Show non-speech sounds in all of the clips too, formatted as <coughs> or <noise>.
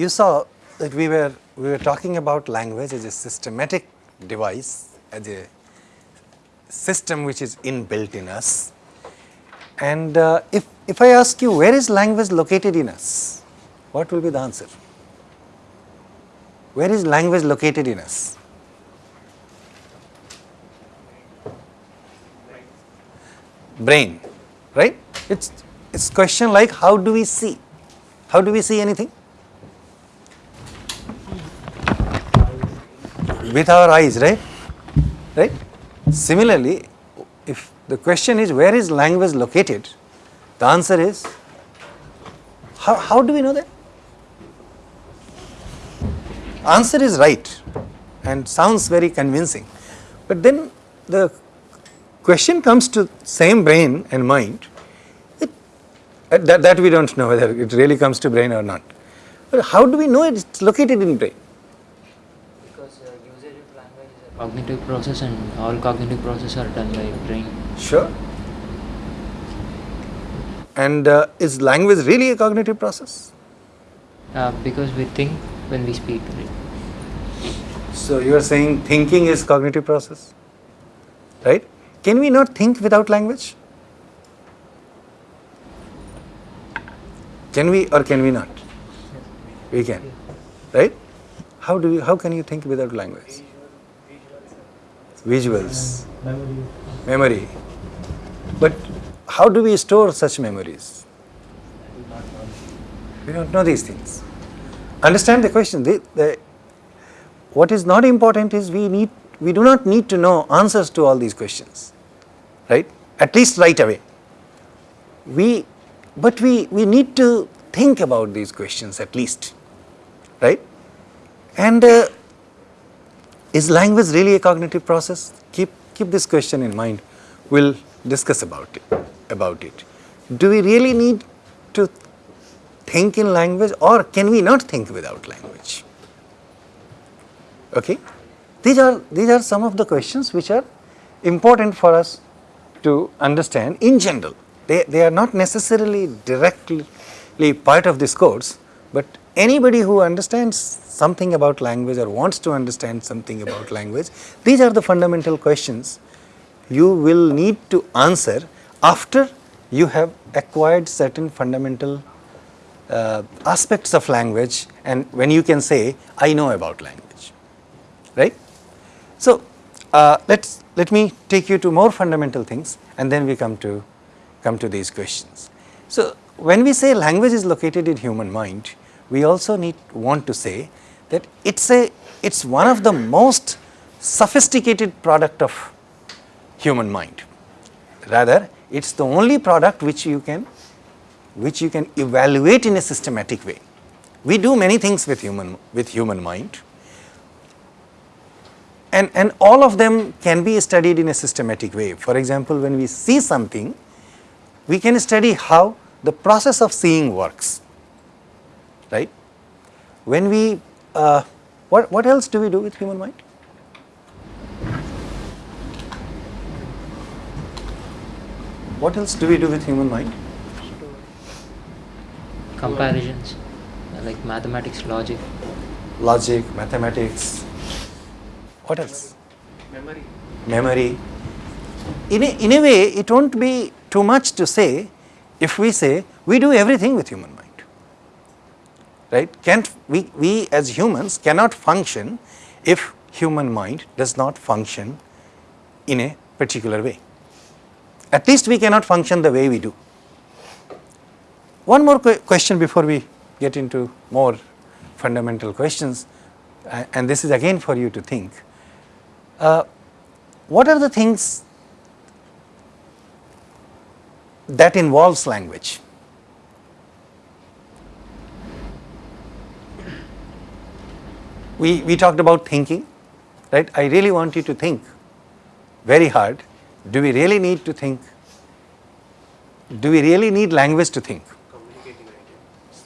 you saw that we were, we were talking about language as a systematic device, as a system which is inbuilt in us. And uh, if, if I ask you where is language located in us, what will be the answer? Where is language located in us? Brain, right? It's, it's question like how do we see? How do we see anything? With our eyes, right? Right? Similarly, if the question is where is language located, the answer is how, how do we know that? Answer is right and sounds very convincing, but then the question comes to same brain and mind, it, that, that we do not know whether it really comes to brain or not. But how do we know it is located in brain? Because uh, usage of language is a cognitive process and all cognitive processes are done by brain. Sure. And uh, is language really a cognitive process? Uh, because we think when we speak. So you are saying thinking is cognitive process, right? Can we not think without language? Can we or can we not? We can, right? How do you, how can you think without language? Visuals, memory. But how do we store such memories? We don't know these things. Understand the question. The, the, what is not important is we need we do not need to know answers to all these questions, right? At least right away. We, but we, we need to think about these questions at least, right? And uh, is language really a cognitive process? Keep, keep this question in mind. We'll discuss about it, about it. Do we really need to think in language or can we not think without language? Okay? These are, these are some of the questions which are important for us to understand in general. They, they are not necessarily directly part of this course, but anybody who understands something about language or wants to understand something about language, these are the fundamental questions you will need to answer after you have acquired certain fundamental uh, aspects of language and when you can say, I know about language, right. So, uh, let's let me take you to more fundamental things and then we come to come to these questions. So, when we say language is located in human mind, we also need want to say that it's a it's one of the most sophisticated product of human mind. Rather, it's the only product which you can which you can evaluate in a systematic way. We do many things with human with human mind and, and all of them can be studied in a systematic way. For example, when we see something, we can study how the process of seeing works, right. When we, uh, what, what else do we do with human mind? What else do we do with human mind? Comparisons, like mathematics, logic. Logic, mathematics, what else? Memory. Memory. In a, in a way, it won't be too much to say if we say we do everything with human mind. Right? Can't we, we as humans cannot function if human mind does not function in a particular way. At least we cannot function the way we do. One more question before we get into more fundamental questions, and this is again for you to think. Uh, what are the things that involves language? We, we talked about thinking, right? I really want you to think very hard. Do we really need to think? Do we really need language to think? Communicating ideas.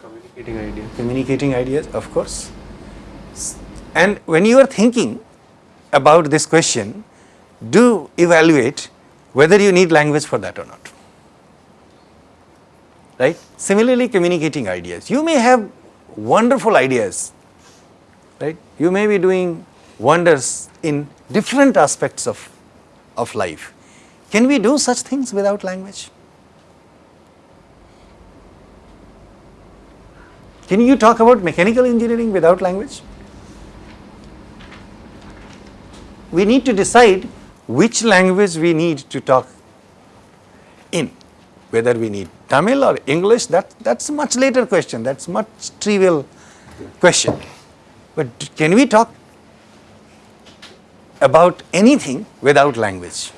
Communicating ideas. Communicating ideas, of course. And when you are thinking, about this question, do evaluate whether you need language for that or not. Right? Similarly, communicating ideas. You may have wonderful ideas, right? You may be doing wonders in different aspects of, of life. Can we do such things without language? Can you talk about mechanical engineering without language? We need to decide which language we need to talk in, whether we need Tamil or English, that, that's a much later question, that's much trivial question. But can we talk about anything without language?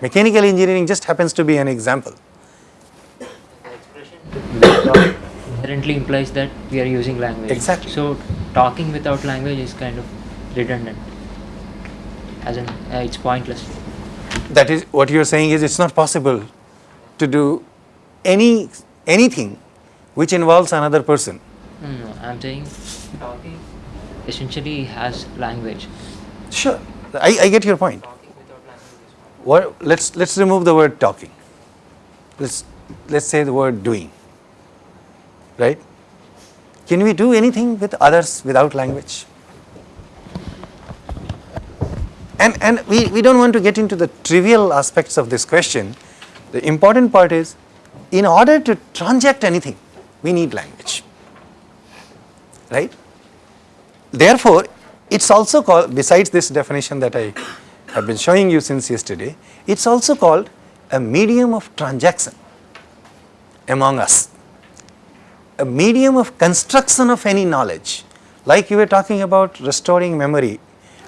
Mechanical engineering just happens to be an example. The expression inherently implies that we are using language. Exactly. So talking without language is kind of redundant. As in, uh, it's pointless. That is what you are saying is it's not possible to do any anything which involves another person. No, no, I'm saying talking essentially has language. Sure, I, I get your point. What, let's let's remove the word talking. Let's let's say the word doing. Right? Can we do anything with others without language? And and we, we don't want to get into the trivial aspects of this question. The important part is in order to transact anything, we need language. Right? Therefore, it's also called, besides this definition that I have been showing you since yesterday, it's also called a medium of transaction among us, a medium of construction of any knowledge. Like you were talking about restoring memory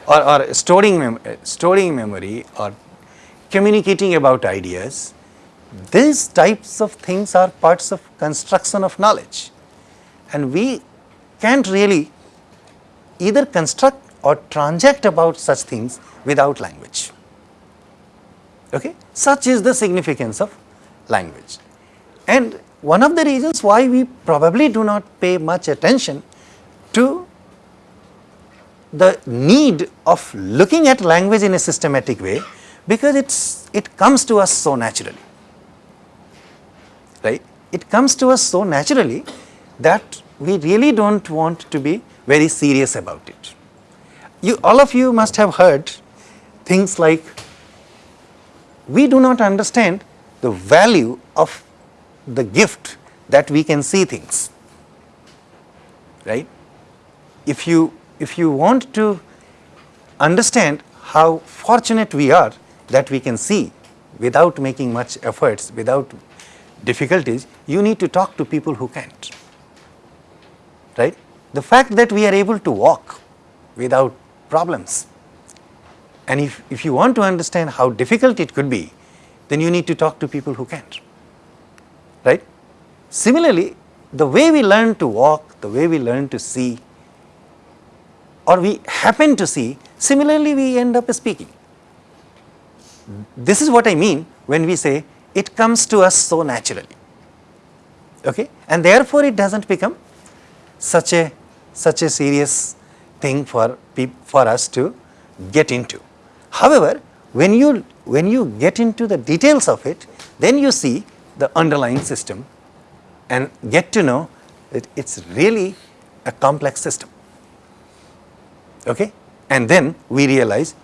or, or storing, mem- storing memory or communicating about ideas, these types of things are parts of construction of knowledge. And we can't really either construct or transact about such things without language. Okay? Such is the significance of language. And one of the reasons why we probably do not pay much attention to the need of looking at language in a systematic way because it's it comes to us so naturally right it comes to us so naturally that we really don't want to be very serious about it. You all of you must have heard things like we do not understand the value of the gift that we can see things. Right? If you if you want to understand how fortunate we are that we can see without making much efforts without difficulties you need to talk to people who can't. Right the fact that we are able to walk without problems and if, if you want to understand how difficult it could be, then you need to talk to people who can't. Right? Similarly, the way we learn to walk, the way we learn to see, or we happen to see, similarly we end up speaking. This is what I mean when we say it comes to us so naturally. Okay? And therefore, it doesn't become such a such a serious thing for for us to get into. However, when you when you get into the details of it, then you see the underlying system and get to know that it's really a complex system. Okay? And then we realize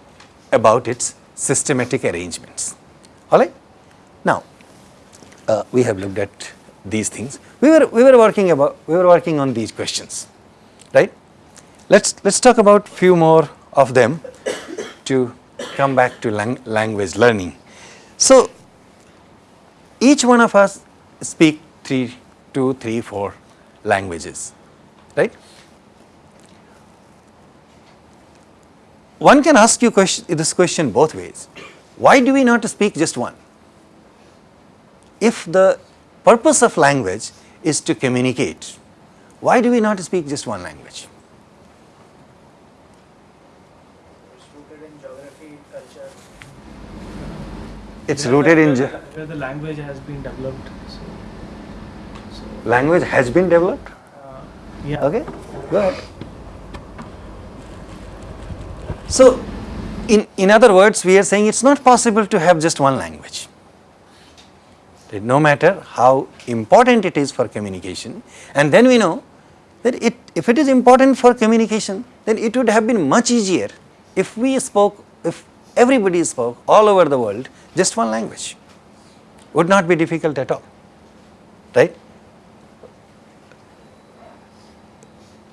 about its systematic arrangements. All right? Now, uh, we have looked at these things. We were we were working about we were working on these questions, right? Let's let's talk about few more of them to come back to lang- language learning. So, each one of us speak three, two, three, four languages, right? One can ask you question, this question both ways. Why do we not speak just one? If the purpose of language is to communicate, why do we not speak just one language? It's rooted in geography, Where rooted the- in where the- Where the language has been developed, so. so, language has been developed. uh, Yeah. Okay, go ahead. So, in, in other words, we are saying it's not possible to have just one language. That No matter how important it is for communication, and then we know that it, if it is important for communication, then it would have been much easier if we spoke, if everybody spoke all over the world just one language. Would not be difficult at all, right?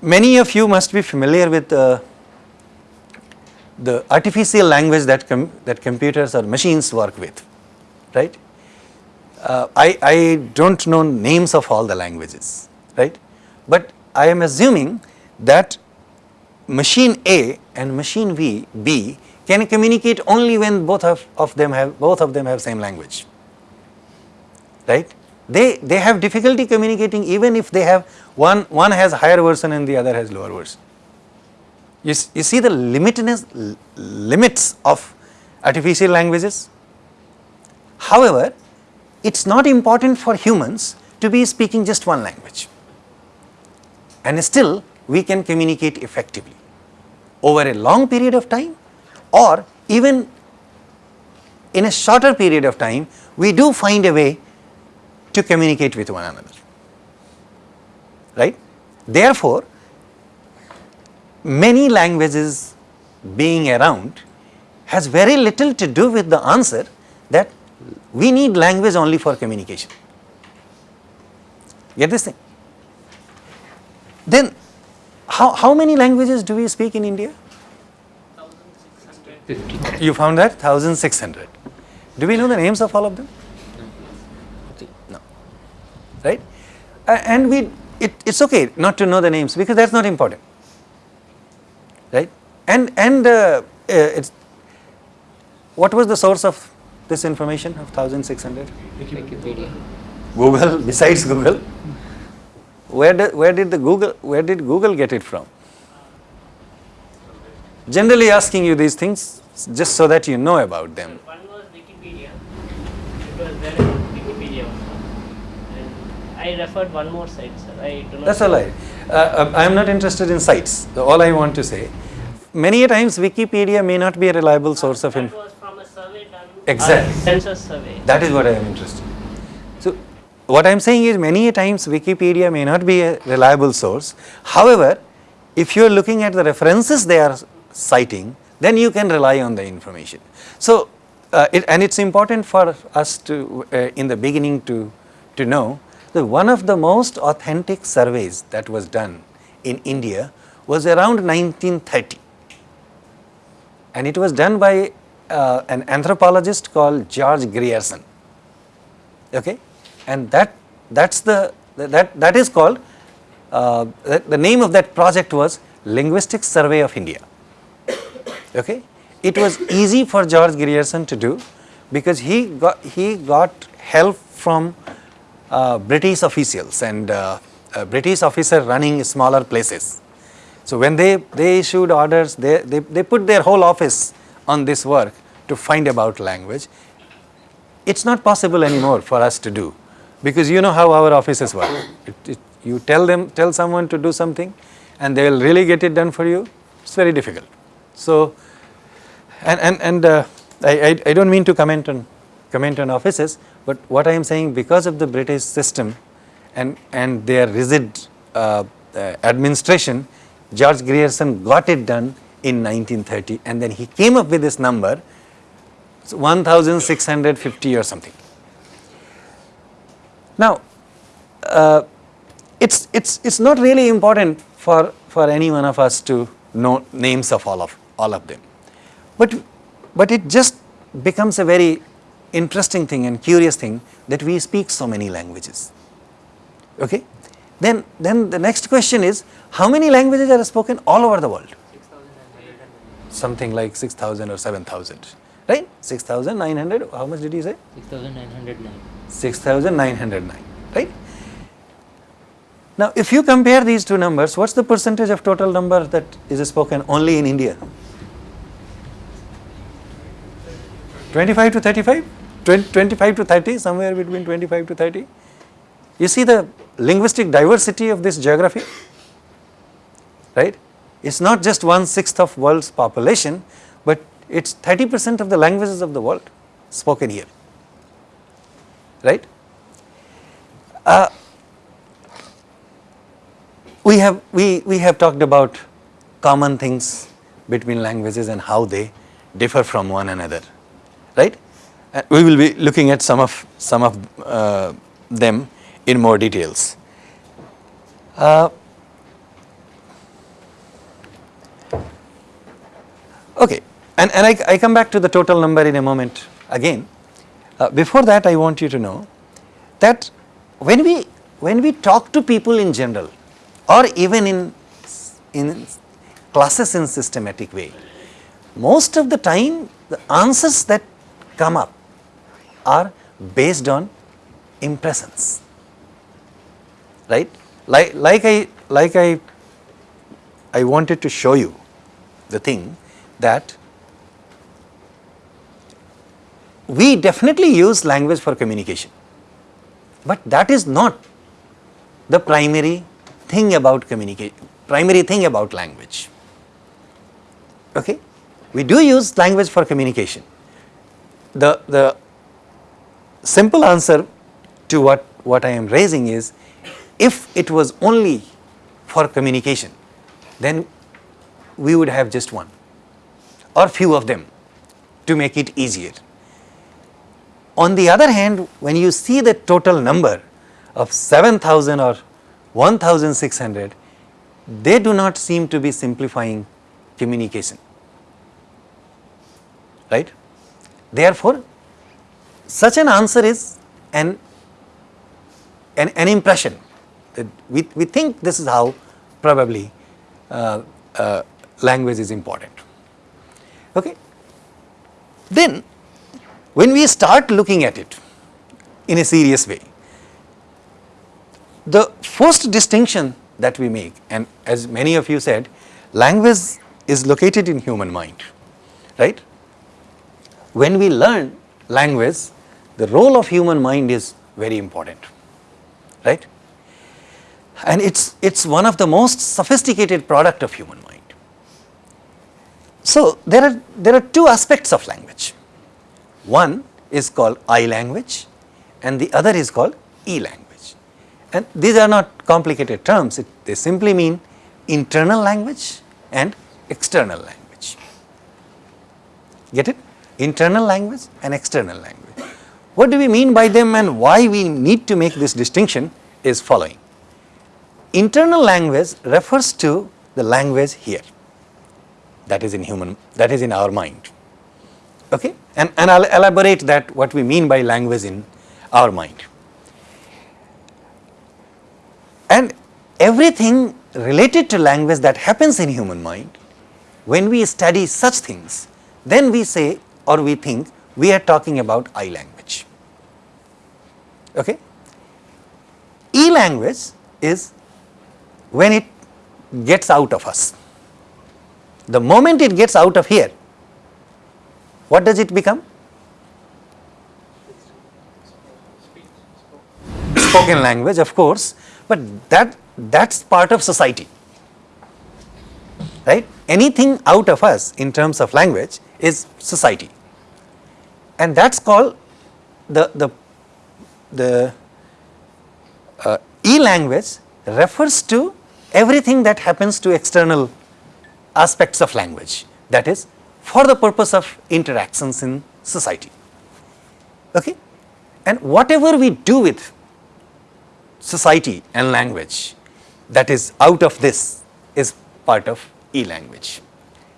Many of you must be familiar with uh, the artificial language that, com that computers or machines work with, right? Uh, I, I do not know names of all the languages, right? But I am assuming that machine A and machine V, B can communicate only when both of, of them have both of them have same language, right? They, they have difficulty communicating even if they have one, one has higher version and the other has lower version. You, you see the limitness, limits of artificial languages. However, it is not important for humans to be speaking just one language and still we can communicate effectively over a long period of time or even in a shorter period of time we do find a way to communicate with one another. Right? Therefore many languages being around has very little to do with the answer that we need language only for communication. Get this thing then how, how many languages do we speak in India? 50. You found that 1600. Do we know the names of all of them? No. Right? A- And we, it, it's okay not to know the names because that's not important. Right? And, and uh, uh, it's, what was the source of this information of 1600? Wikipedia. Google, besides Google? Where did, where did the Google, where did Google get it from? Generally asking you these things just so that you know about them. One was Wikipedia. It was there in Wikipedia also. I referred one more site, sir. I do not. That's all right. Uh, uh, I am not interested in sites. All I want to say, many a times Wikipedia may not be a reliable source of That information. was from a survey done. Exactly. Census survey. That is what I am interested. So, what I am saying is many a times Wikipedia may not be a reliable source. However, if you are looking at the references they are citing, then you can rely on the information. So, uh, it, and it is important for us to, uh, in the beginning to, to know that one of the most authentic surveys that was done in India was around 1930 and it was done by uh, an anthropologist called George Grierson okay and that that's the that that is called uh, the, name of that project was linguistic survey of india. Okay? It was easy for george grierson to do because he got he got help from uh, british officials and uh, uh, british officer running smaller places. So when they they issued orders they, they they put their whole office on this work to find about language. It's not possible anymore for us to do because you know how our offices work. It, it, you tell them, tell someone to do something and they will really get it done for you, it's very difficult. So, and, and, and uh, I, I, I don't mean to comment on, comment on offices, but what I am saying because of the British system and, and their rigid uh, uh, administration, George Grierson got it done in 1930 and then he came up with this number so 1650 or something. Now, uh, it's, it's, it's not really important for, for any one of us to know names of all of, all of them, but, but it just becomes a very interesting thing and curious thing that we speak so many languages. Okay? Then, then the next question is how many languages are spoken all over the world? 6,909. Something like 6000 or 7000, right? 6900, how much did you say? 6,909. 6909, right? Now, if you compare these two numbers, what's the percentage of total number that is spoken only in India? 25 to 35? 20, 25 to 30, somewhere between 25 to 30? You see the linguistic diversity of this geography, right? It's not just one sixth of world's population, but it's 30 percent of the languages of the world spoken here. Right. Uh, we have we, we have talked about common things between languages and how they differ from one another. Right? Uh, we will be looking at some of some of uh, them in more details. Uh, okay and and I, I come back to the total number in a moment again. Uh, before that I want you to know that when we when we talk to people in general or even in in classes in systematic way most of the time the answers that come up are based on impressions. Right? Like like i like i i wanted to show you the thing that we definitely use language for communication. But that is not the primary thing about communication primary thing about language. Okay? We do use language for communication. The the simple answer to what what i am raising is if it was only for communication then we would have just one or few of them to make it easier on the other hand, when you see the total number of 7000 or 1600, they do not seem to be simplifying communication, right. Therefore, such an answer is an, an, an impression that we, we think this is how probably uh, uh, language is important. Okay. Then when we start looking at it in a serious way, the first distinction that we make and as many of you said, language is located in human mind, right. When we learn language, the role of human mind is very important, right. And it's, it's one of the most sophisticated product of human mind. So, there are, there are two aspects of language. One is called I language and the other is called E language. And these are not complicated terms, it, they simply mean internal language and external language. Get it? Internal language and external language. What do we mean by them and why we need to make this distinction is following. Internal language refers to the language here that is in human that is in our mind okay and and i'll elaborate that what we mean by language in our mind. And everything related to language that happens in human mind when we study such things then we say or we think we are talking about i language. Okay? E language is when it gets out of us. The moment it gets out of here, what does it become? Spoken language of course, but that that's part of society, right? Anything out of us in terms of language is society and that's called the, the, the uh, e-language refers to everything that happens to external aspects of language that is for the purpose of interactions in society. Okay? And whatever we do with society and language that is out of this is part of e-language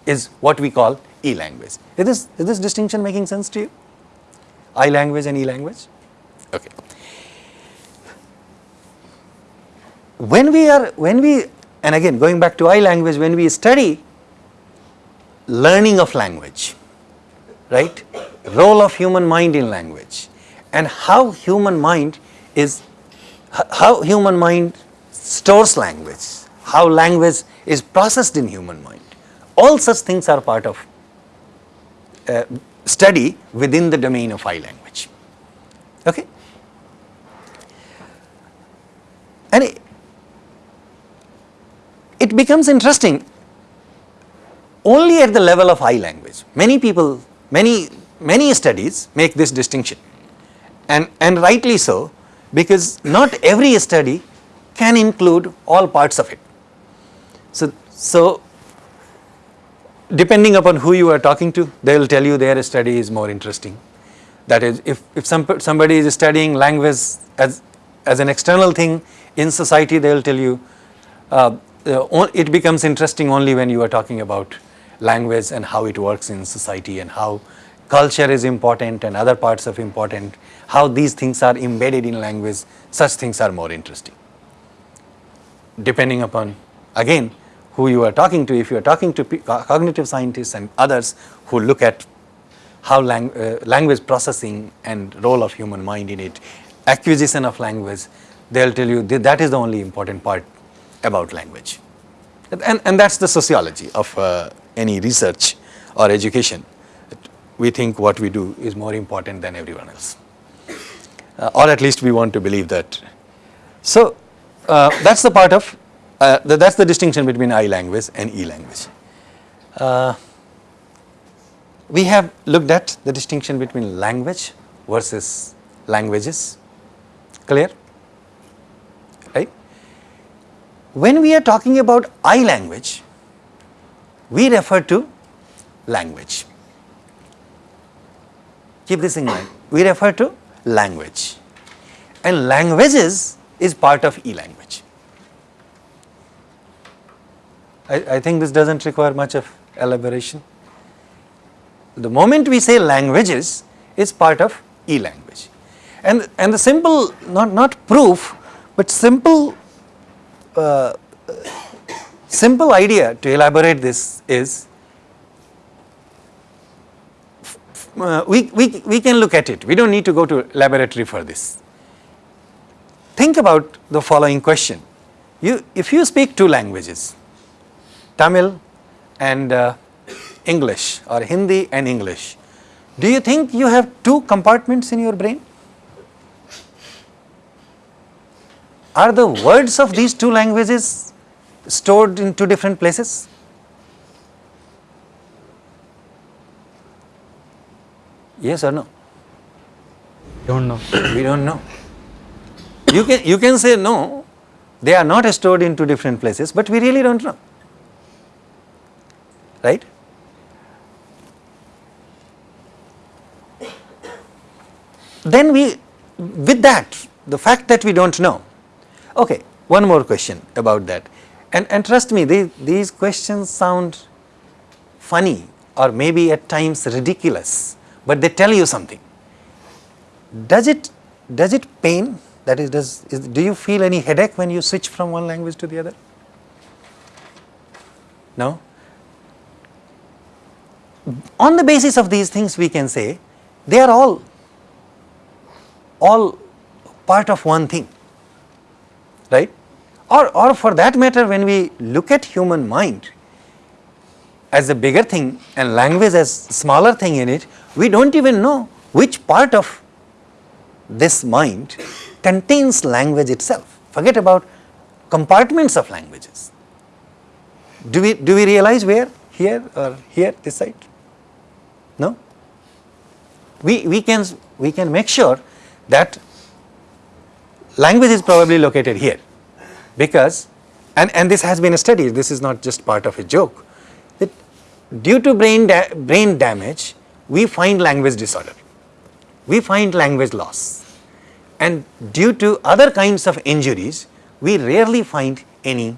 is what we call e-language. Is this, is this distinction making sense to you? I language and e-language? Okay. When we are, when we, and again going back to I language, when we study learning of language, right? Role of human mind in language and how human mind is, how human mind stores language, how language is processed in human mind. All such things are part of uh, study within the domain of I language. Okay? And it, it becomes interesting only at the level of I language. Many people, many, many studies make this distinction and, and rightly so because not every study can include all parts of it. So, so depending upon who you are talking to, they will tell you their study is more interesting. That is, if, if some, somebody is studying language as, as an external thing in society, they will tell you uh, it becomes interesting only when you are talking about language and how it works in society and how culture is important and other parts of important, how these things are embedded in language, such things are more interesting. Depending upon again who you are talking to if you are talking to cognitive scientists and others who look at how lang- uh, language processing and role of human mind in it acquisition of language they'll tell you that, that is the only important part about language. And, and that's the sociology of uh, any research or education we think what we do is more important than everyone else uh, or at least we want to believe that so uh, that's the part of uh, th- that's the distinction between I language and E language. Uh, we have looked at the distinction between language versus languages. Clear? Right? When we are talking about I language, we refer to language. Keep this in mind. We refer to language. And languages is part of e-language. I, I think this doesn't require much of elaboration. The moment we say languages, it's part of e-language. And, and the simple, not, not proof, but simple, uh, simple idea to elaborate this is uh, we, we, we can look at it. We don't need to go to laboratory for this. Think about the following question. You, if you speak two languages, Tamil and uh, English or Hindi and English, do you think you have two compartments in your brain? Are the words of these two languages stored in two different places? Yes or no? Don't know. We don't know. You can, you can say no, they are not stored in two different places, but we really don't know. Right? Then we, with that, the fact that we don't know, okay, one more question about that. And, and trust me, they, these questions sound funny or maybe at times ridiculous, but they tell you something. Does it, does it pain? That is, does, is, do you feel any headache when you switch from one language to the other? No? On the basis of these things, we can say they are all, all part of one thing, right? Or, or for that matter, when we look at human mind as a bigger thing and language as smaller thing in it, we don't even know which part of this mind contains language itself. Forget about compartments of languages. Do we, do we realize where? Here or here, this side? No? We, we, can, we can make sure that language is probably located here because, and, and this has been studied, this is not just part of a joke, that due to brain, da brain damage, we find language disorder, we find language loss and due to other kinds of injuries, we rarely find any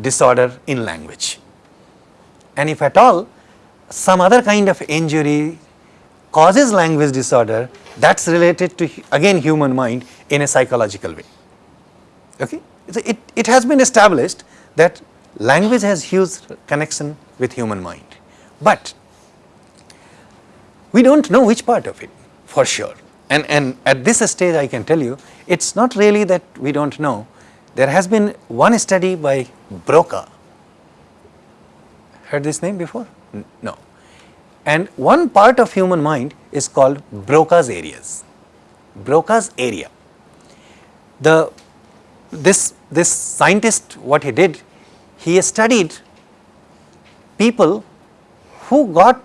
disorder in language. And if at all, some other kind of injury causes language disorder, that's related to again human mind in a psychological way. Okay? It, it has been established that language has huge connection with human mind, but we don't know which part of it for sure. And, and at this stage I can tell you, it's not really that we don't know. There has been one study by Broca. Heard this name before? No. And one part of human mind is called Broca's areas. Broca's area. The, this, this scientist, what he did, he studied people who got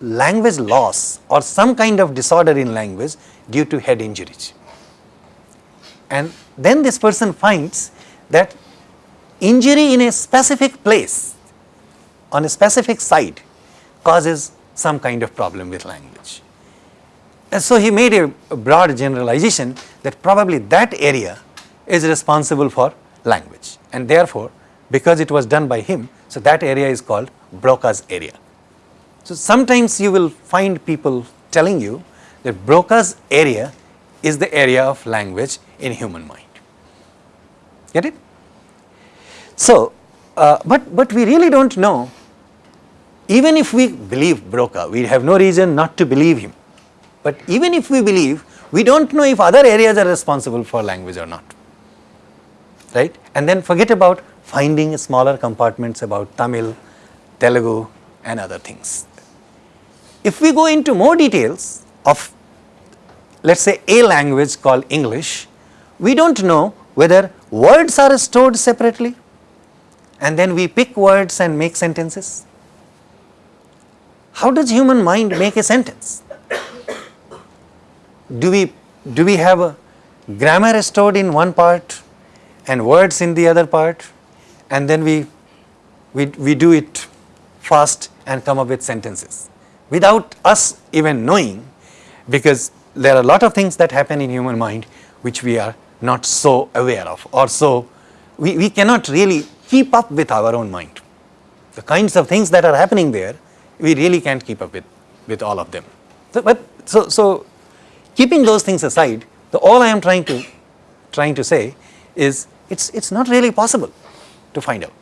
language loss or some kind of disorder in language due to head injuries. And then this person finds that injury in a specific place on a specific site causes some kind of problem with language. And so he made a broad generalization that probably that area is responsible for language and therefore because it was done by him, so that area is called Broca's area. So sometimes you will find people telling you that Broca's area is the area of language in human mind. Get it? So, uh, but, but we really do not know even if we believe Broca, we have no reason not to believe him. But even if we believe, we do not know if other areas are responsible for language or not, right. And then forget about finding smaller compartments about Tamil, Telugu and other things. If we go into more details of let us say a language called English, we do not know whether words are stored separately and then we pick words and make sentences how does human mind make a sentence? Do we, do we have a grammar stored in one part and words in the other part and then we, we, we do it fast and come up with sentences without us even knowing because there are a lot of things that happen in human mind which we are not so aware of or so we, we cannot really keep up with our own mind. The kinds of things that are happening there we really can't keep up with, with all of them. So, but so, so keeping those things aside, the all I am trying to trying to say is it's it's not really possible to find out.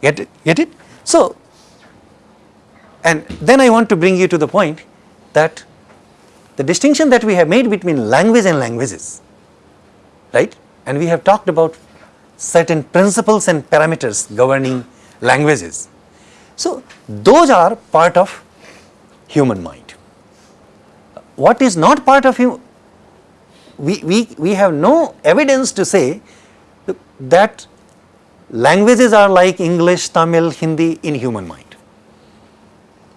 Get it? Get it? So, and then I want to bring you to the point that the distinction that we have made between language and languages, right? And we have talked about certain principles and parameters governing languages. So, those are part of human mind. What is not part of human, we, we, we have no evidence to say that languages are like English, Tamil, Hindi in human mind.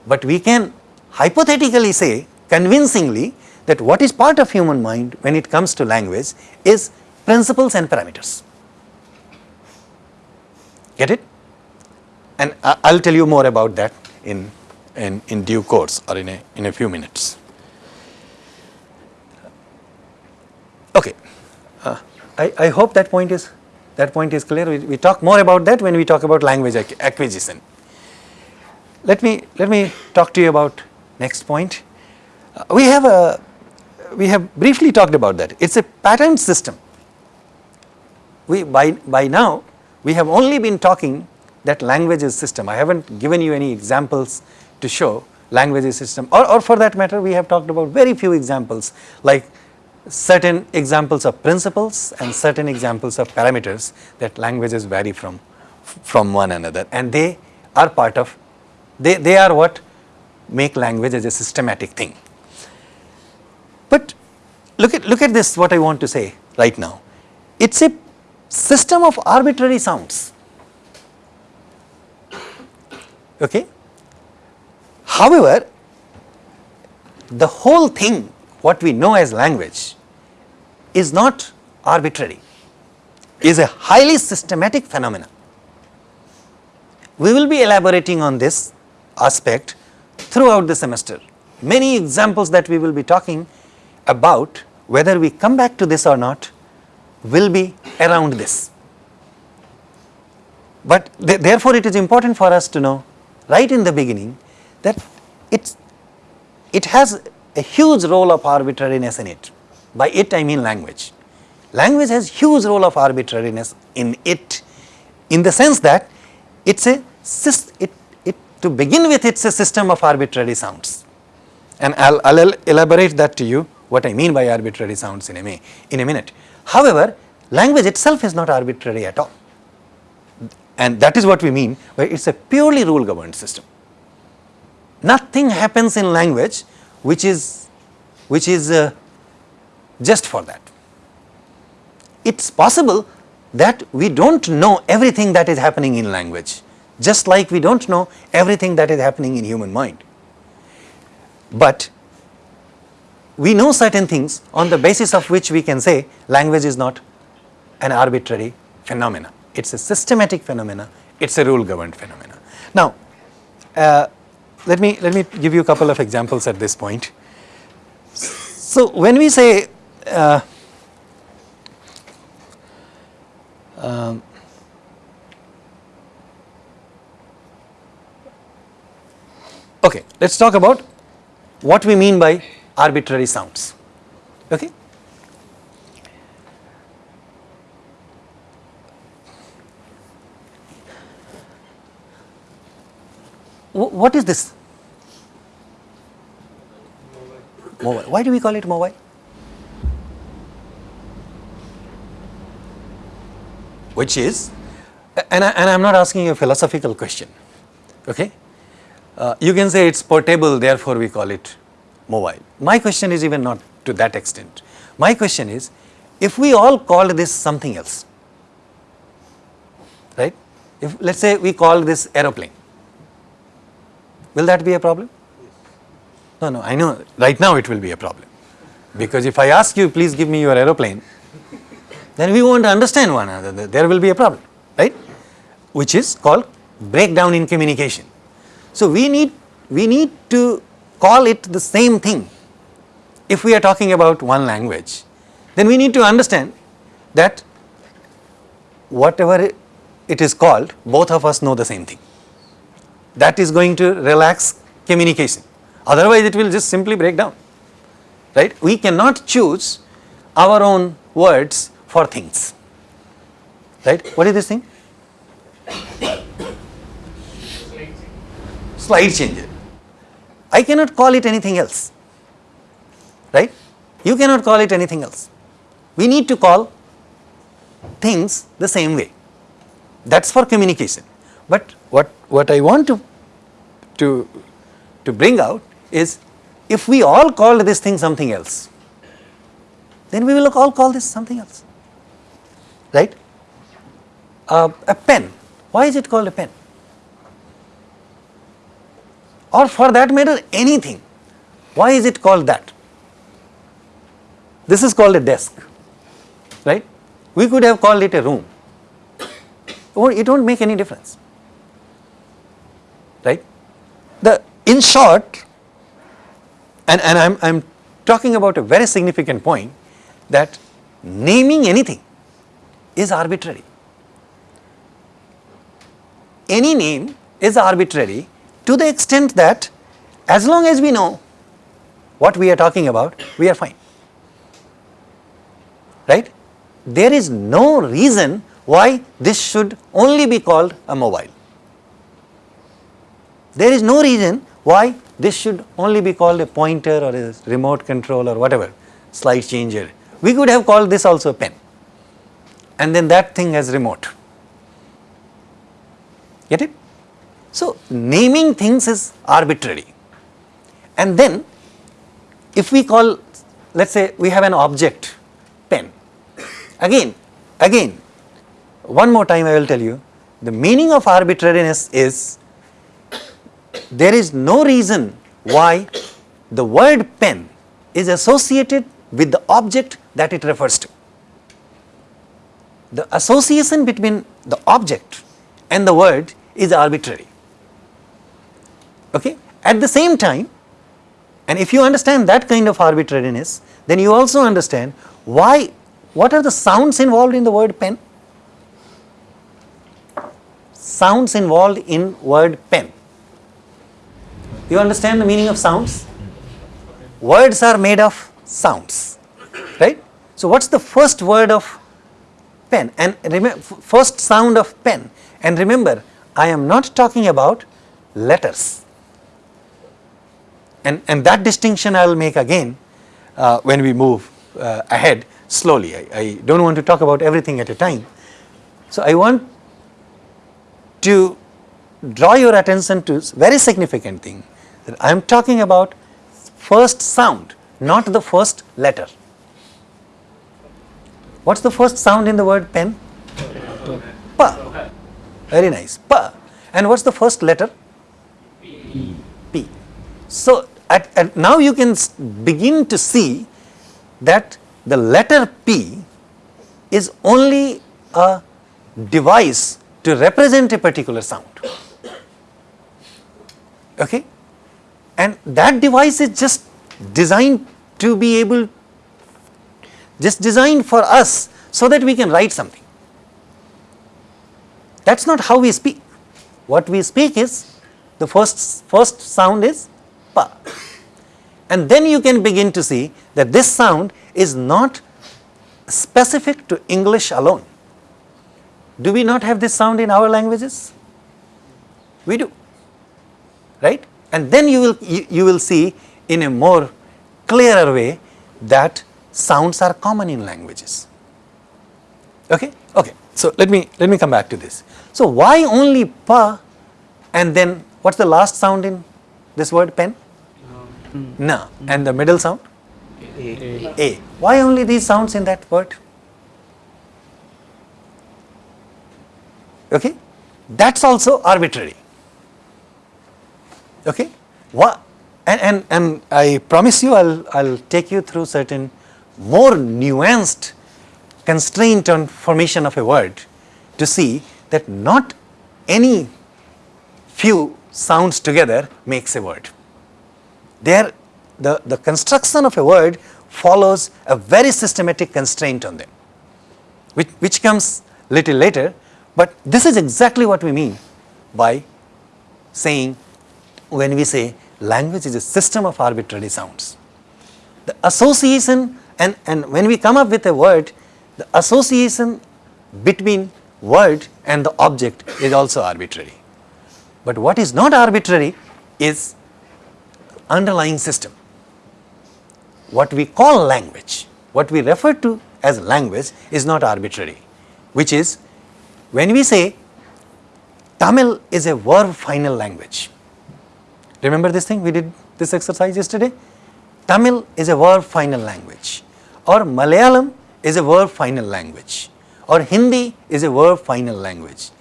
But we can hypothetically say convincingly that what is part of human mind when it comes to language is principles and parameters. Get it? and I will tell you more about that in, in, in due course or in a, in a few minutes. Okay, uh, I, I hope that point is that point is clear. We, we talk more about that when we talk about language acquisition. Let me let me talk to you about next point. Uh, we have a we have briefly talked about that. It's a pattern system. We by by now we have only been talking that language is system. I have not given you any examples to show language is system or, or for that matter we have talked about very few examples like certain examples of principles and certain examples of parameters that languages vary from from one another and they are part of they, they are what make language as a systematic thing. But look at look at this what I want to say right now. It's a system of arbitrary sounds Okay. However, the whole thing what we know as language is not arbitrary, is a highly systematic phenomenon. We will be elaborating on this aspect throughout the semester. Many examples that we will be talking about whether we come back to this or not will be around this. But th therefore, it is important for us to know right in the beginning that it's, it has a huge role of arbitrariness in it. By it I mean language. Language has huge role of arbitrariness in it in the sense that it's a it, it to begin with it's a system of arbitrary sounds and I'll, I'll elaborate that to you what I mean by arbitrary sounds in a, in a minute. However, language itself is not arbitrary at all and that is what we mean by it is a purely rule governed system. Nothing happens in language which is, which is uh, just for that. It is possible that we do not know everything that is happening in language just like we do not know everything that is happening in human mind. But we know certain things on the basis of which we can say language is not an arbitrary phenomena. It's a systematic phenomena, it's a rule governed phenomena. Now, uh, let me let me give you a couple of examples at this point. So, when we say uh, um, okay, let us talk about what we mean by arbitrary sounds. Okay. What is this? Mobile. Why do we call it mobile? Which is, and I, and I'm not asking you a philosophical question, okay? Uh, you can say it's portable, therefore we call it mobile. My question is even not to that extent. My question is, if we all call this something else, right? If let's say we call this aeroplane, will that be a problem? No, no, I know right now it will be a problem. Because if I ask you, please give me your aeroplane, then we won't understand one another, there will be a problem, right? Which is called breakdown in communication. So we need, we need to call it the same thing. If we are talking about one language, then we need to understand that whatever it- it is called, both of us know the same thing. That is going to relax communication. Otherwise, it will just simply break down. Right? We cannot choose our own words for things. Right? What is this thing? <coughs> Slide changer. I cannot call it anything else. Right? You cannot call it anything else. We need to call things the same way. That's for communication. But what, what I want to, to, to bring out is if we all called this thing something else, then we will all call this something else. Right? Uh, a pen. Why is it called a pen? Or for that matter, anything. Why is it called that? This is called a desk. Right? We could have called it a room. Oh, It won't make any difference. Right? The in short, and, and I'm, I'm talking about a very significant point that naming anything is arbitrary. Any name is arbitrary to the extent that as long as we know what we are talking about, we are fine. Right? There is no reason why this should only be called a mobile. There is no reason why this should only be called a pointer or a remote control or whatever, slide changer. We could have called this also a pen and then that thing as remote. Get it? So, naming things is arbitrary and then if we call let us say we have an object pen again again one more time I will tell you the meaning of arbitrariness is there is no reason why the word pen is associated with the object that it refers to. The association between the object and the word is arbitrary. Okay? At the same time, and if you understand that kind of arbitrariness, then you also understand why, what are the sounds involved in the word pen? Sounds involved in word pen. You understand the meaning of sounds? Words are made of sounds, right? So what's the first word of pen and first sound of pen and remember I am not talking about letters and, and that distinction I will make again uh, when we move uh, ahead slowly. I, I don't want to talk about everything at a time. So I want to draw your attention to very significant thing I am talking about first sound, not the first letter. What's the first sound in the word pen? Pa. Very nice. Pa. And what's the first letter? P. So at, at now you can begin to see that the letter P is only a device to represent a particular sound. Okay? And that device is just designed to be able, just designed for us so that we can write something. That is not how we speak. What we speak is the first, first sound is pa. And then you can begin to see that this sound is not specific to English alone. Do we not have this sound in our languages? We do, right? And then you will, you, you will see in a more clearer way that sounds are common in languages. Okay? Okay. So let me, let me come back to this. So why only pa and then what's the last sound in this word pen? Uh, Na. And the middle sound? A. A. Why only these sounds in that word? Okay? That's also arbitrary. Okay? What? And, and, and I promise you I'll, I'll take you through certain more nuanced constraint on formation of a word to see that not any few sounds together makes a word. There, the, the construction of a word follows a very systematic constraint on them, which, which comes little later, but this is exactly what we mean by saying, when we say language is a system of arbitrary sounds. The association and, and when we come up with a word, the association between word and the object is also arbitrary. But what is not arbitrary is underlying system. What we call language, what we refer to as language is not arbitrary, which is when we say Tamil is a verb final language. Remember this thing we did this exercise yesterday? Tamil is a verb final language or Malayalam is a verb final language or Hindi is a verb final language.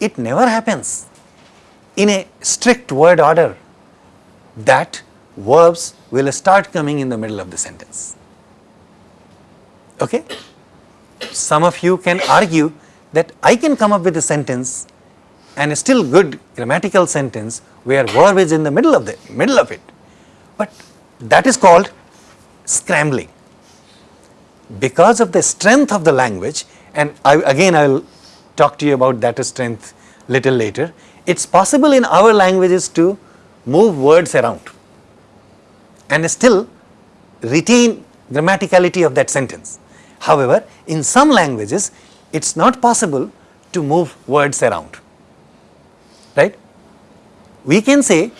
It never happens in a strict word order that verbs will start coming in the middle of the sentence. Okay? Some of you can argue that I can come up with a sentence and a still good grammatical sentence where verb is in the middle of the middle of it. But that is called scrambling. Because of the strength of the language and I, again I will talk to you about that strength little later, it is possible in our languages to move words around and still retain grammaticality of that sentence. However, in some languages it is not possible to move words around, right. We can say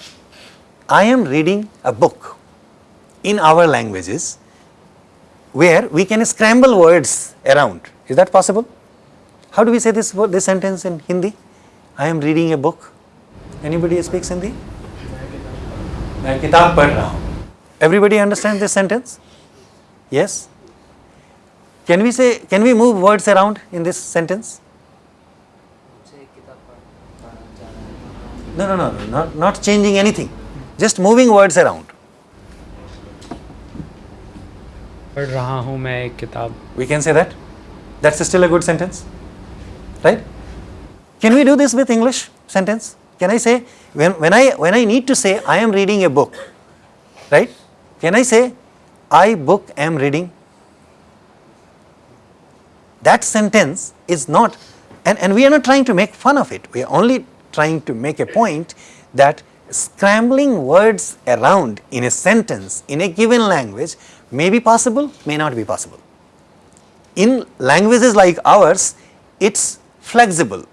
I am reading a book in our languages where we can scramble words around. Is that possible? How do we say this, word- this sentence in Hindi? I am reading a book. Anybody speaks Hindi? मैं किताब पढ़ रहा हूँ. Everybody understand this sentence? Yes? Can we say, can we move words around in this sentence? No, no, no, no, not, not changing anything. Just moving words around. पढ़ रहा हूँ मैं एक किताब We can say that. That's still a good sentence. Right? Can we do this with English sentence? Can I say, when, when, I, when I need to say, I am reading a book, right? Can I say, I book am reading? That sentence is not, and, and we are not trying to make fun of it. We are only trying to make a point that scrambling words around in a sentence in a given language may be possible, may not be possible. In languages like ours, it's flexible,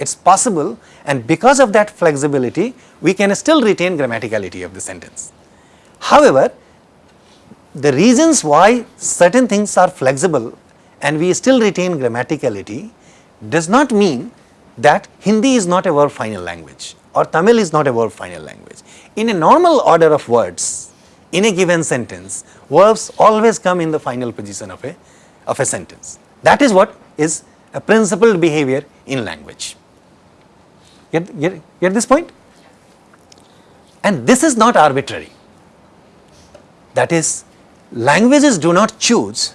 it's possible and because of that flexibility, we can still retain grammaticality of the sentence. However, the reasons why certain things are flexible and we still retain grammaticality does not mean that Hindi is not a verb final language or Tamil is not a verb final language. In a normal order of words, in a given sentence, verbs always come in the final position of a, of a sentence. That is what is a principled behavior in language. Get, get, get this point? And this is not arbitrary. That is, languages do not choose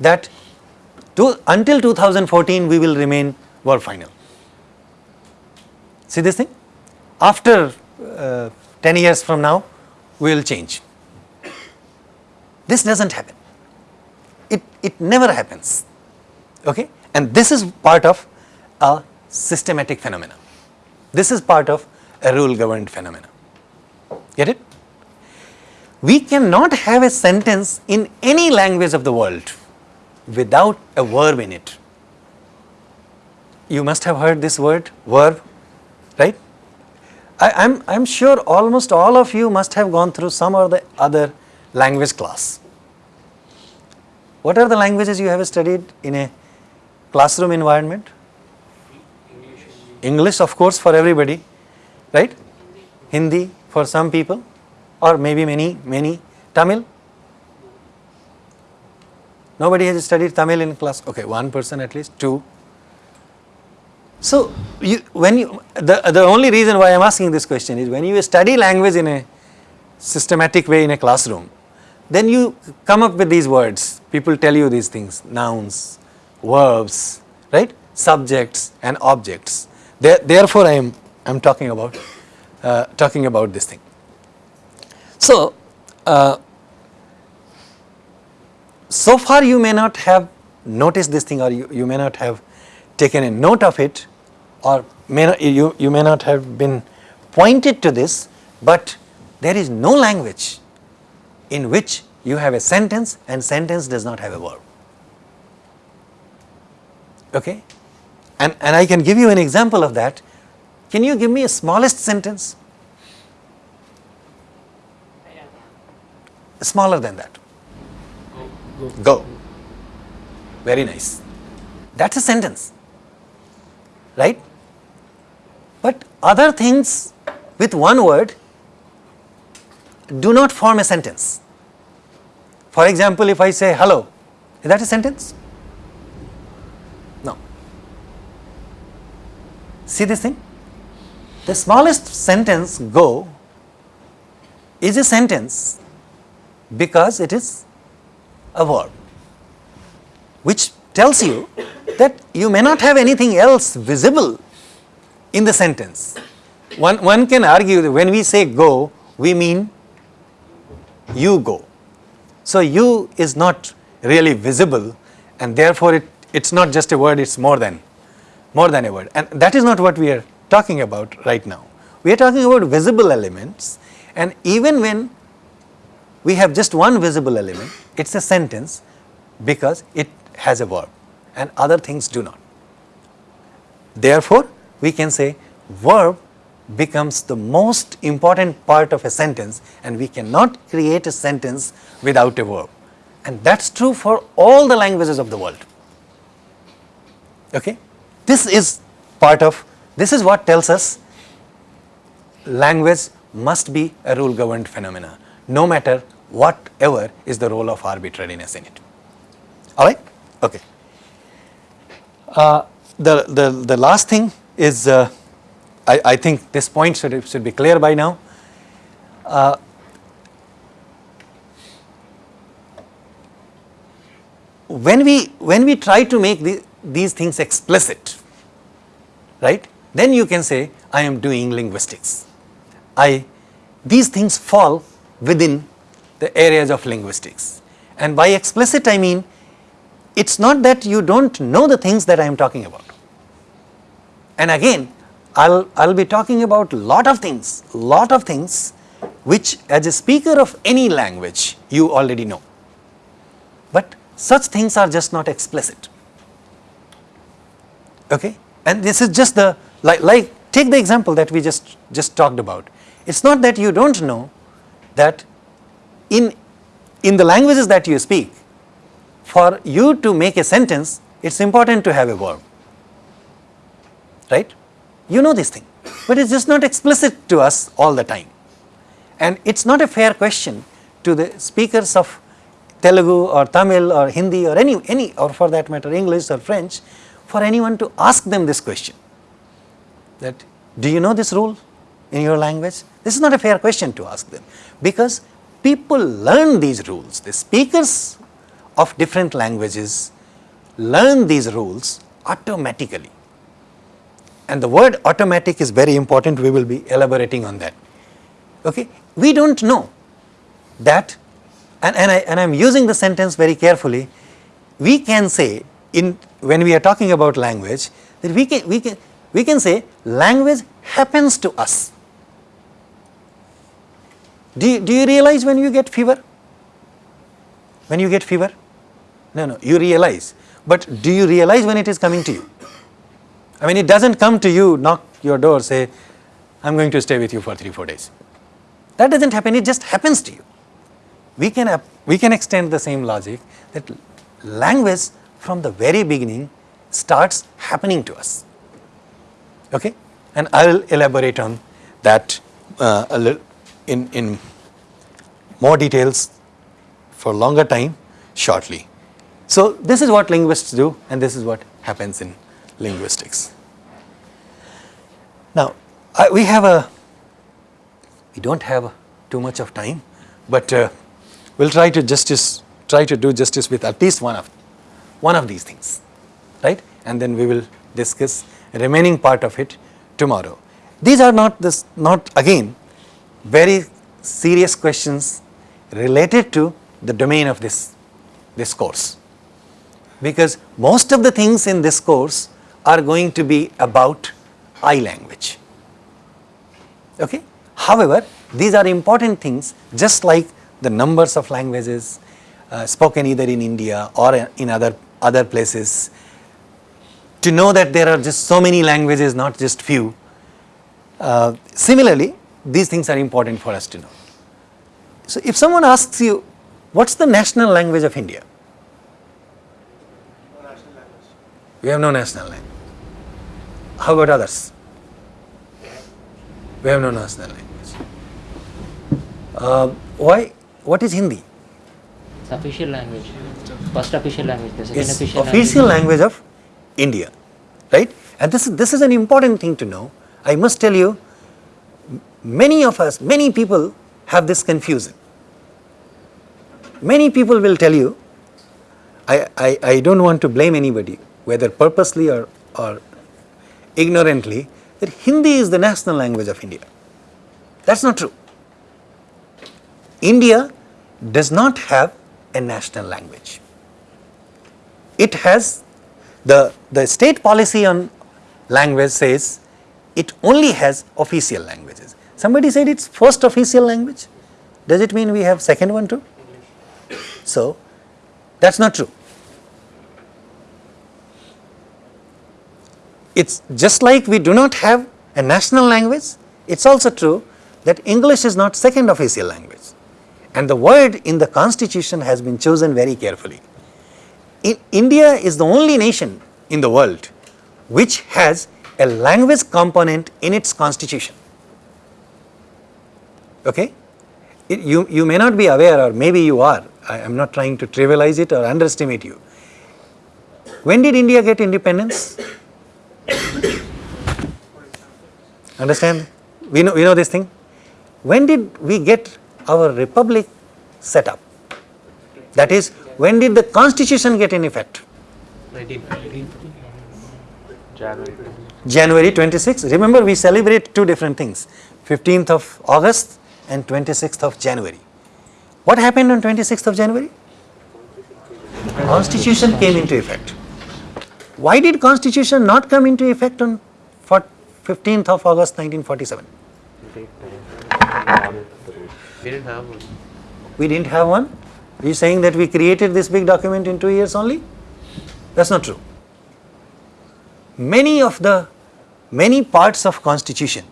that To, until 2014 we will remain verb final. See this thing? After uh, 10 years from now we will change. This does not happen. It, it never happens. Okay? And this is part of a systematic phenomena. This is part of a rule governed phenomena. Get it? We cannot have a sentence in any language of the world without a verb in it. You must have heard this word, verb? I, am I'm, I'm sure almost all of you must have gone through some or the other language class. What are the languages you have studied in a classroom environment? English of course for everybody, right? Hindi for some people or maybe many, many. Tamil? Nobody has studied Tamil in class, okay, one person at least, two. So, you, when you, the, the only reason why I am asking this question is when you study language in a systematic way in a classroom, then you come up with these words, people tell you these things, nouns, verbs, right, subjects and objects. There, therefore, I am, I am talking about, uh, talking about this thing. So, uh, so far you may not have noticed this thing or you, you may not have taken a note of it or may not, you, you may not have been pointed to this, but there is no language in which you have a sentence and sentence does not have a verb. Okay? And, and I can give you an example of that. Can you give me a smallest sentence? Smaller than that. Go. Go. Very nice. That's a sentence, right? But other things with one word do not form a sentence. For example, if I say hello, is that a sentence? No. See this thing? The smallest sentence go is a sentence because it is a verb which tells you that you may not have anything else visible in the sentence. One, one can argue that when we say go, we mean you go. So, you is not really visible and therefore, it, it is not just a word, it is more than, more than a word and that is not what we are talking about right now. We are talking about visible elements and even when we have just one visible element, it is a sentence because it has a verb and other things do not. Therefore, we can say verb becomes the most important part of a sentence and we cannot create a sentence without a verb and that is true for all the languages of the world. Okay? This is part of, this is what tells us language must be a rule governed phenomena no matter whatever is the role of arbitrariness in it. Alright? Okay. Uh, the, the, the last thing is, uh, I, I think this point should, should be clear by now. Uh, when we when we try to make the, these things explicit, right? Then you can say, I am doing linguistics. I these things fall within the areas of linguistics. And by explicit I mean it is not that you do not know the things that I am talking about. And again I will I will be talking about lot of things, lot of things which as a speaker of any language you already know. But such things are just not explicit. Okay? And this is just the like, like take the example that we just just talked about. It is not that you do not know that in in the languages that you speak for you to make a sentence it is important to have a verb right? You know this thing. But it is just not explicit to us all the time. And it is not a fair question to the speakers of Telugu or Tamil or Hindi or any any or for that matter English or French for anyone to ask them this question. That do you know this rule in your language? This is not a fair question to ask them. Because people learn these rules. The speakers of different languages learn these rules automatically. And the word automatic is very important, we will be elaborating on that. Okay? We do not know that, and, and, I, and I am using the sentence very carefully, we can say in when we are talking about language that we can, we can, we can say language happens to us. Do you, do you realize when you get fever? When you get fever? No, no, you realize. But do you realize when it is coming to you? I mean, it does not come to you, knock your door, say, I am going to stay with you for 3 4 days. That does not happen, it just happens to you. We can, we can extend the same logic that language from the very beginning starts happening to us. Okay? And I will elaborate on that uh, a little in, in more details for longer time shortly. So, this is what linguists do and this is what happens in linguistics. Now, I, we have a, we do not have too much of time, but uh, we will try to justice, try to do justice with at least one of, one of these things, right? And then we will discuss remaining part of it tomorrow. These are not this, not again very serious questions related to the domain of this, this course because most of the things in this course are going to be about I language. Okay? However, these are important things just like the numbers of languages uh, spoken either in India or in other, other places. To know that there are just so many languages, not just few. Uh, similarly, these things are important for us to know. So, if someone asks you, what is the national language of India? No national language. We have no national language. How about others? We have no national language. Uh, why? What is Hindi? It's official language. First official language, the second It's official, official language of India, right? And this is, this is an important thing to know. I must tell you, many of us, many people have this confusion. Many people will tell you, I, I, I don't want to blame anybody, whether purposely or, or ignorantly, that Hindi is the national language of India. That's not true. India does not have a national language. It has the, the state policy on language says it only has official languages. Somebody said it's first official language. Does it mean we have second one too? So, that's not true. It's just like we do not have a national language, it's also true that English is not second official language. And the word in the constitution has been chosen very carefully. In India is the only nation in the world which has a language component in its constitution. Okay? It- you, you may not be aware or maybe you are, I am not trying to trivialize it or underestimate you. When did India get independence? <coughs> Understand? We know, we know this thing. When did we get our republic set up? That is, when did the constitution get in effect? 19. January. January 26. Remember, we celebrate two different things 15th of August and 26th of January. What happened on 26th of January? Constitution came into effect. Why did Constitution not come into effect on 15th of August 1947? We didn't have one. We didn't have one? Are you saying that we created this big document in two years only? That's not true. Many of the, many parts of constitution,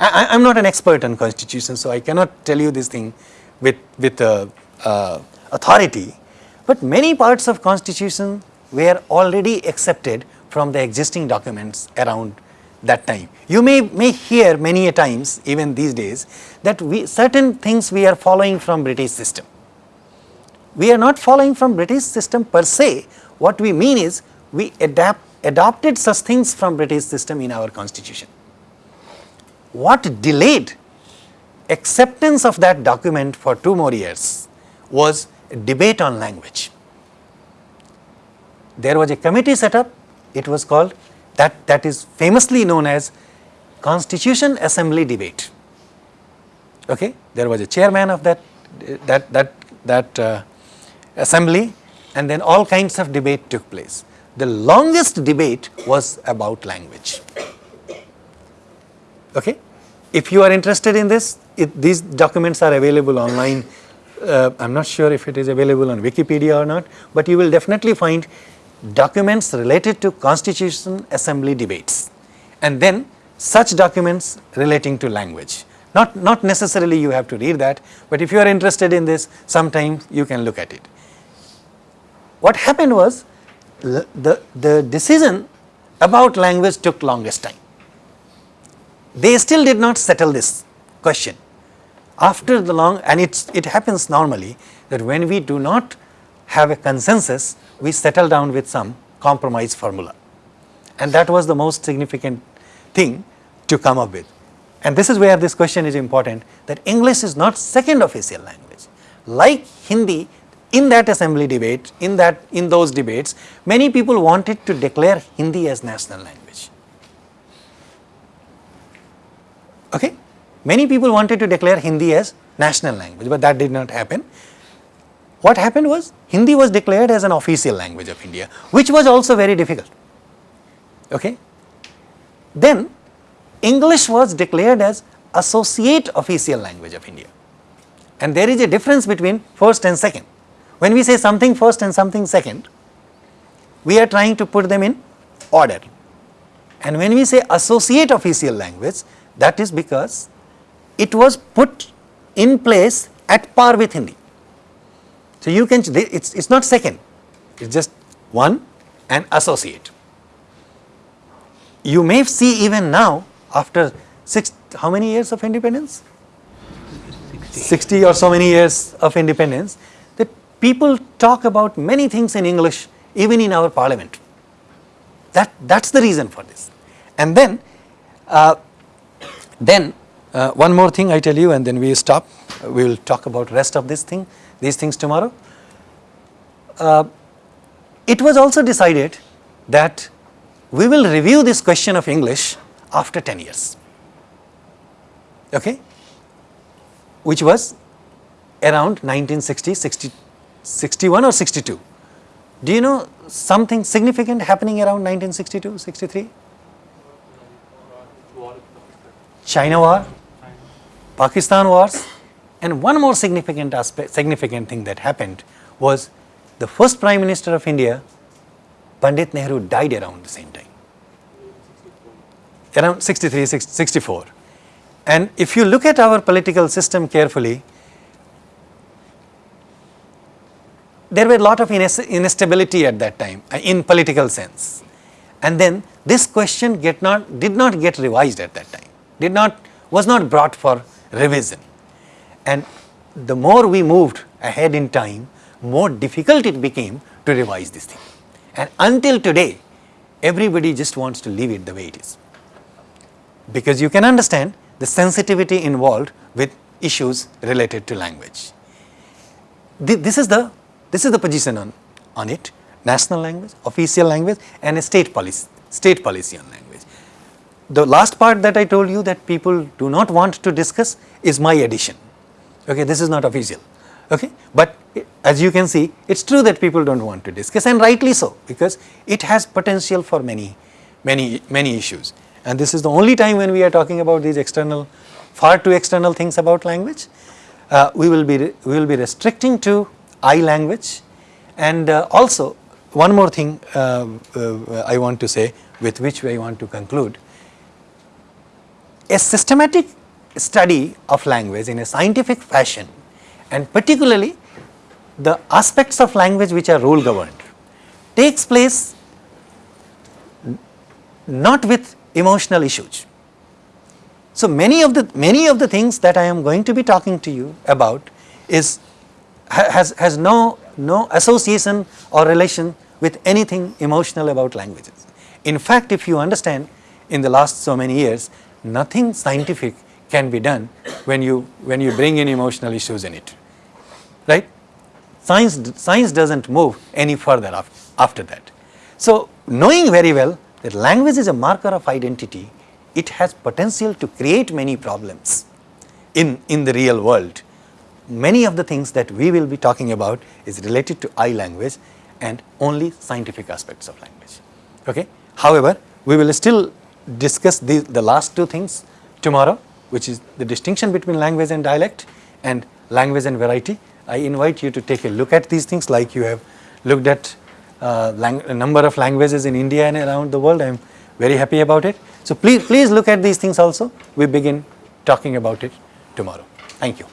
I, am not an expert on constitution, so I cannot tell you this thing with, with uh, uh, authority, but many parts of constitution were already accepted from the existing documents around that time. You may, may hear many a times, even these days, that we, certain things we are following from British system. We are not following from British system per se. What we mean is we adapt, adopted such things from British system in our constitution. What delayed acceptance of that document for two more years was debate on language. There was a committee set up, it was called, that, that is famously known as Constitution Assembly Debate. Okay? There was a chairman of that, that, that, that uh, assembly and then all kinds of debate took place. The longest debate was about language. Okay? If you are interested in this, it, these documents are available online. Uh, I am not sure if it is available on Wikipedia or not, but you will definitely find documents related to Constitution Assembly debates and then such documents relating to language. Not, not necessarily you have to read that, but if you are interested in this, sometimes you can look at it. What happened was the, the, decision about language took longest time. They still did not settle this question. After the long, and it's, it happens normally that when we do not have a consensus, we settled down with some compromise formula. And that was the most significant thing to come up with. And this is where this question is important that English is not second official language. Like Hindi, in that assembly debate, in that in those debates, many people wanted to declare Hindi as national language. Okay? Many people wanted to declare Hindi as national language, but that did not happen. What happened was Hindi was declared as an official language of India, which was also very difficult. Okay? Then English was declared as associate official language of India. And there is a difference between first and second. When we say something first and something second, we are trying to put them in order. And when we say associate official language, that is because it was put in place at par with Hindi. So you can, it's, it's not second, it's just one and associate. You may see even now after six, how many years of independence? 60 or so many years of independence that people talk about many things in English even in our parliament. That, that's the reason for this. And then, uh, then uh, one more thing I tell you and then we stop. We will talk about rest of this thing, these things tomorrow. Uh, it was also decided that we will review this question of English after 10 years, okay, which was around 1960, 60, 61 or 62. Do you know something significant happening around 1962, 63? China war, Pakistan wars and one more significant aspect, significant thing that happened was the first Prime Minister of India, Pandit Nehru died around the same time, around 63, 64. And if you look at our political system carefully, there were a lot of instability at that time uh, in political sense. And then this question not, did not get revised at that time, did not, was not brought for revision. And the more we moved ahead in time, more difficult it became to revise this thing. And until today, everybody just wants to leave it the way it is. Because you can understand the sensitivity involved with issues related to language. This is the, this is the position on, on it, national language, official language and a state policy, state policy on language. The last part that I told you that people do not want to discuss is my addition. Okay, this is not official. Okay, but as you can see, it's true that people don't want to discuss, and rightly so, because it has potential for many, many, many issues. And this is the only time when we are talking about these external, far too external things about language. Uh, we will be we will be restricting to I language, and uh, also one more thing uh, uh I want to say, with which I want to conclude a systematic study of language in a scientific fashion and particularly the aspects of language which are rule governed takes place not with emotional issues. So many of the many of the things that I am going to be talking to you about is has has no no association or relation with anything emotional about languages. In fact, if you understand in the last so many years nothing scientific can be done when you, when you bring in emotional issues in it, right. Science, science does not move any further after, after that. So, knowing very well that language is a marker of identity, it has potential to create many problems in, in the real world. Many of the things that we will be talking about is related to I language and only scientific aspects of language. Okay? However, we will still discuss the, the last two things tomorrow, which is the distinction between language and dialect and language and variety. I invite you to take a look at these things like you have looked at uh, a number of languages in India and around the world. I am very happy about it. So please, please look at these things also. We begin talking about it tomorrow. Thank you.